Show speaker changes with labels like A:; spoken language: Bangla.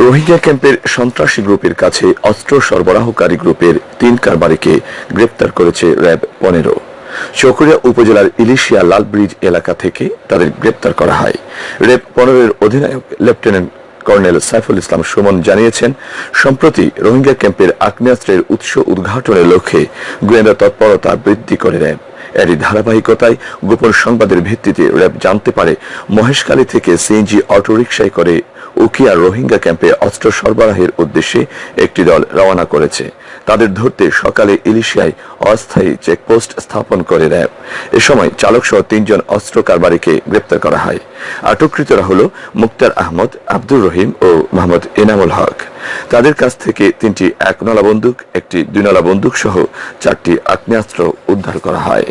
A: রোহিঙ্গা ক্যাম্পের সন্ত্রাসী গ্রুপের কাছে অস্ত্র সরবরাহকারী গ্রুপের তিন কারবারিকে গ্রেপ্তার করেছে র্যাব পনেরো। চকরিয়া উপজেলার ইলিশিয়া লালব্রিজ এলাকা থেকে তাদের গ্রেপ্তার করা হয়। র্যাব পনেরোর অধিনায়ক লেফটেন্যান্ট কর্নেল সাইফুল ইসলাম সুমন জানিয়েছেন, সম্প্রতি রোহিঙ্গা ক্যাম্পের আগ্নেয়াস্ত্রের উৎস উদ্ঘাটনের লক্ষ্যে গোয়েন্দা তৎপরতা বৃদ্ধি করে র্যাব। এরই ধারাবাহিকতায় গোপন সংবাদের ভিত্তিতে র্যাব জানতে পারে, মহেশখালী থেকে সিএনজি অটোরিকশায় করে উকিয়া রোহিঙ্গা ক্যাম্পে অস্ত্র সরবরাহের উদ্দেশ্যে একটি দল রওনা করেছে। তাদের ধরতে সকালে ইলিশিয়ায় অস্থায়ী চেকপোস্ট স্থাপন করে র্যাব এ সময় চালক সহ তিনজন অস্ত্র কারবারিকে গ্রেপ্তার করা হয়। আটককৃতরা হল মুক্তার আহমদ, আব্দুর রহিম ও মোহাম্মদ এনামুল হক। তাদের কাছ থেকে তিনটি একনলা বন্দুক, একটি দুইনলা বন্দুক সহ চারটি আগ্নেয়াস্ত্র উদ্ধার করা হয়।